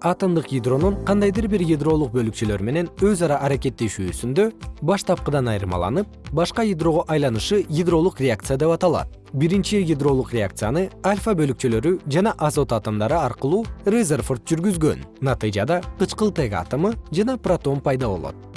атомдук ядронун кандайдыр бир ядролук бөлүкчөлөр менен өз ара аракеттешүүсүндө баштапкыдан айырмаланып башка ядрого айланышы ядролук реакция деп аталат. Биринчи ядролук реакцияны альфа бөлүкчөлөрү жана азот атомдору аркылуу резерфорд жүргүзгөн. Натыйжада кычкылтек атому жана протон пайда болот.